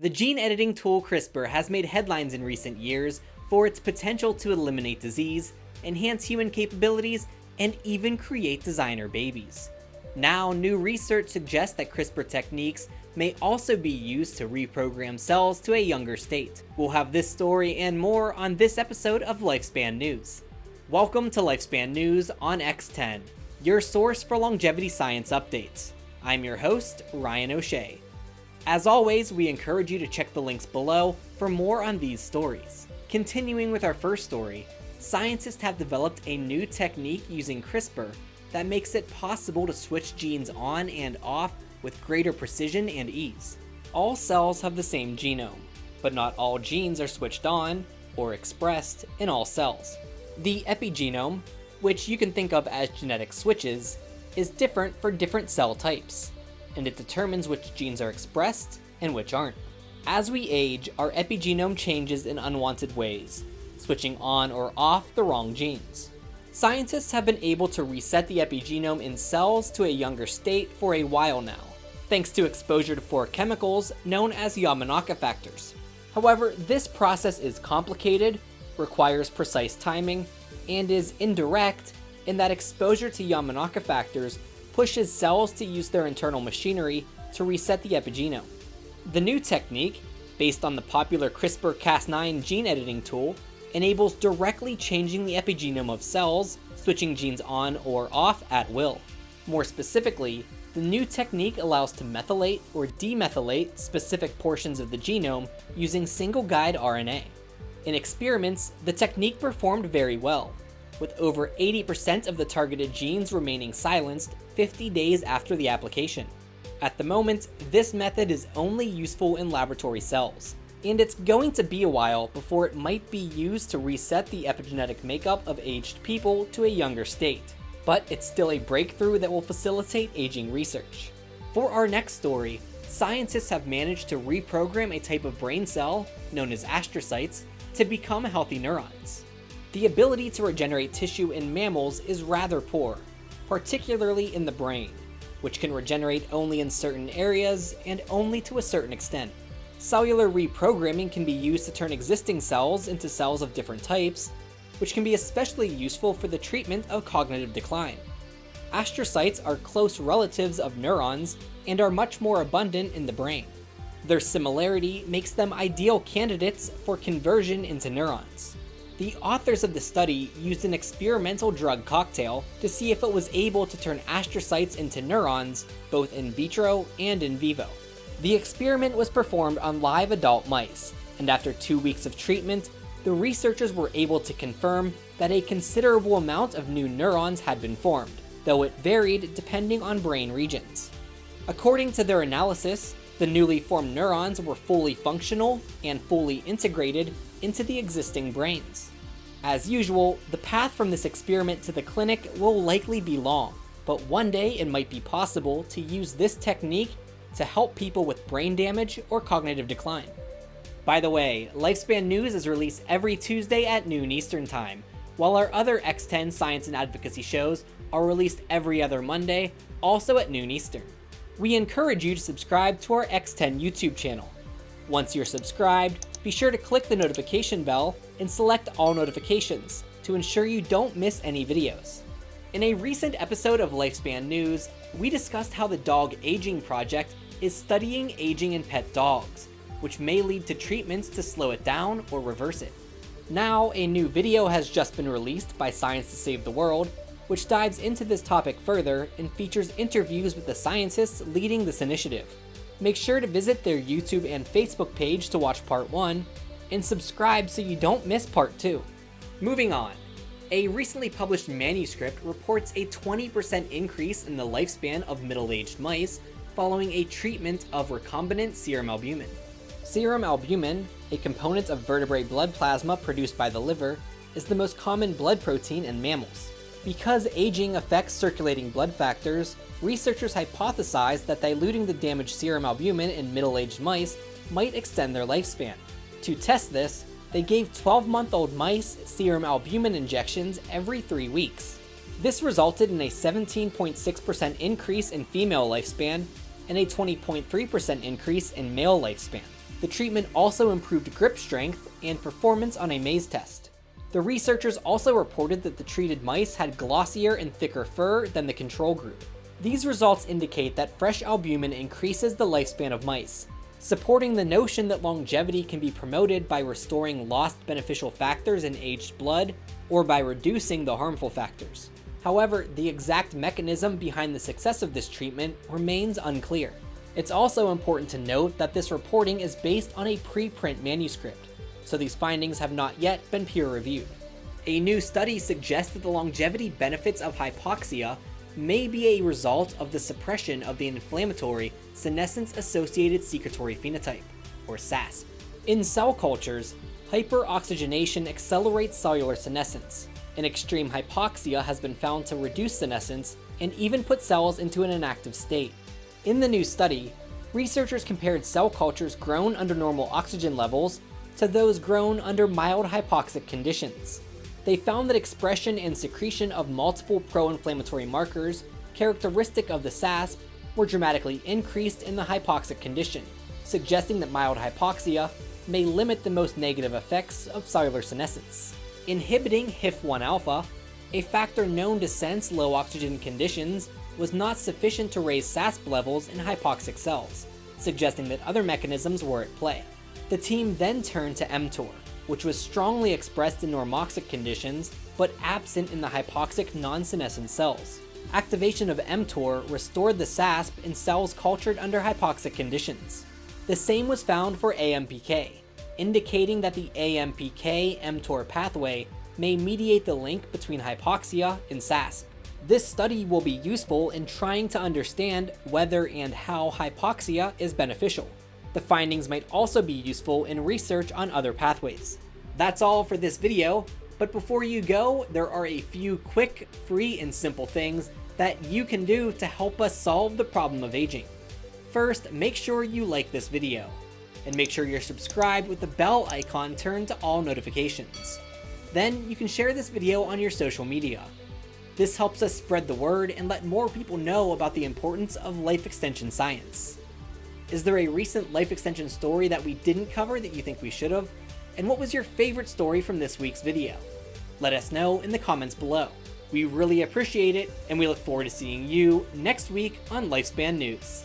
The gene editing tool CRISPR has made headlines in recent years for its potential to eliminate disease, enhance human capabilities, and even create designer babies. Now, new research suggests that CRISPR techniques may also be used to reprogram cells to a younger state. We'll have this story and more on this episode of Lifespan News. Welcome to Lifespan News on X10, your source for longevity science updates. I'm your host, Ryan O'Shea. As always, we encourage you to check the links below for more on these stories. Continuing with our first story, scientists have developed a new technique using CRISPR that makes it possible to switch genes on and off with greater precision and ease. All cells have the same genome, but not all genes are switched on or expressed in all cells. The epigenome, which you can think of as genetic switches, is different for different cell types and it determines which genes are expressed and which aren't. As we age, our epigenome changes in unwanted ways, switching on or off the wrong genes. Scientists have been able to reset the epigenome in cells to a younger state for a while now, thanks to exposure to four chemicals known as Yamanaka factors. However, this process is complicated, requires precise timing, and is indirect in that exposure to Yamanaka factors pushes cells to use their internal machinery to reset the epigenome. The new technique, based on the popular CRISPR-Cas9 gene editing tool, enables directly changing the epigenome of cells, switching genes on or off at will. More specifically, the new technique allows to methylate or demethylate specific portions of the genome using single guide RNA. In experiments, the technique performed very well, with over 80% of the targeted genes remaining silenced 50 days after the application. At the moment, this method is only useful in laboratory cells, and it's going to be a while before it might be used to reset the epigenetic makeup of aged people to a younger state. But it's still a breakthrough that will facilitate aging research. For our next story, scientists have managed to reprogram a type of brain cell, known as astrocytes, to become healthy neurons. The ability to regenerate tissue in mammals is rather poor, particularly in the brain, which can regenerate only in certain areas and only to a certain extent. Cellular reprogramming can be used to turn existing cells into cells of different types, which can be especially useful for the treatment of cognitive decline. Astrocytes are close relatives of neurons and are much more abundant in the brain. Their similarity makes them ideal candidates for conversion into neurons. The authors of the study used an experimental drug cocktail to see if it was able to turn astrocytes into neurons, both in vitro and in vivo. The experiment was performed on live adult mice, and after two weeks of treatment, the researchers were able to confirm that a considerable amount of new neurons had been formed, though it varied depending on brain regions. According to their analysis, the newly formed neurons were fully functional and fully integrated into the existing brains. As usual, the path from this experiment to the clinic will likely be long, but one day it might be possible to use this technique to help people with brain damage or cognitive decline. By the way, Lifespan News is released every Tuesday at noon Eastern Time, while our other X10 science and advocacy shows are released every other Monday, also at noon Eastern. We encourage you to subscribe to our X10 YouTube channel. Once you're subscribed, be sure to click the notification bell and select all notifications to ensure you don't miss any videos. In a recent episode of Lifespan News, we discussed how the Dog Aging Project is studying aging in pet dogs, which may lead to treatments to slow it down or reverse it. Now, a new video has just been released by Science to Save the World, which dives into this topic further and features interviews with the scientists leading this initiative. Make sure to visit their YouTube and Facebook page to watch part 1, and subscribe so you don't miss part 2. Moving on. A recently published manuscript reports a 20% increase in the lifespan of middle-aged mice following a treatment of recombinant serum albumin. Serum albumin, a component of vertebrate blood plasma produced by the liver, is the most common blood protein in mammals. Because aging affects circulating blood factors, researchers hypothesized that diluting the damaged serum albumin in middle-aged mice might extend their lifespan. To test this, they gave 12-month-old mice serum albumin injections every three weeks. This resulted in a 17.6% increase in female lifespan and a 20.3% increase in male lifespan. The treatment also improved grip strength and performance on a maze test. The researchers also reported that the treated mice had glossier and thicker fur than the control group. These results indicate that fresh albumin increases the lifespan of mice, supporting the notion that longevity can be promoted by restoring lost beneficial factors in aged blood or by reducing the harmful factors. However, the exact mechanism behind the success of this treatment remains unclear. It's also important to note that this reporting is based on a preprint manuscript, so these findings have not yet been peer-reviewed. A new study suggests that the longevity benefits of hypoxia may be a result of the suppression of the inflammatory senescence-associated secretory phenotype, or SASP. In cell cultures, hyperoxygenation accelerates cellular senescence, and extreme hypoxia has been found to reduce senescence and even put cells into an inactive state. In the new study, researchers compared cell cultures grown under normal oxygen levels to those grown under mild hypoxic conditions they found that expression and secretion of multiple pro-inflammatory markers characteristic of the SASP were dramatically increased in the hypoxic condition, suggesting that mild hypoxia may limit the most negative effects of cellular senescence. Inhibiting HIF-1-alpha, a factor known to sense low oxygen conditions, was not sufficient to raise SASP levels in hypoxic cells, suggesting that other mechanisms were at play. The team then turned to mTOR, which was strongly expressed in normoxic conditions, but absent in the hypoxic non-senescent cells. Activation of mTOR restored the SASP in cells cultured under hypoxic conditions. The same was found for AMPK, indicating that the AMPK-mTOR pathway may mediate the link between hypoxia and SASP. This study will be useful in trying to understand whether and how hypoxia is beneficial. The findings might also be useful in research on other pathways. That's all for this video, but before you go, there are a few quick, free, and simple things that you can do to help us solve the problem of aging. First, make sure you like this video, and make sure you're subscribed with the bell icon turned to all notifications. Then you can share this video on your social media. This helps us spread the word and let more people know about the importance of life extension science. Is there a recent life extension story that we didn't cover that you think we should have? And what was your favorite story from this week's video? Let us know in the comments below. We really appreciate it, and we look forward to seeing you next week on Lifespan News.